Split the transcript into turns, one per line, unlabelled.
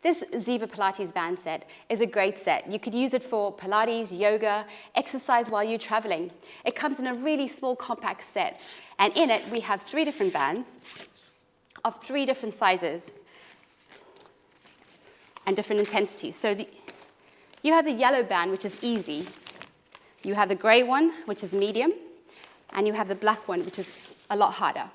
This Ziva Pilates band set is a great set. You could use it for Pilates, yoga, exercise while you're traveling. It comes in a really small compact set and in it we have three different bands of three different sizes and different intensities. So the, you have the yellow band which is easy, you have the grey one which is medium and you have the black one which is a lot harder.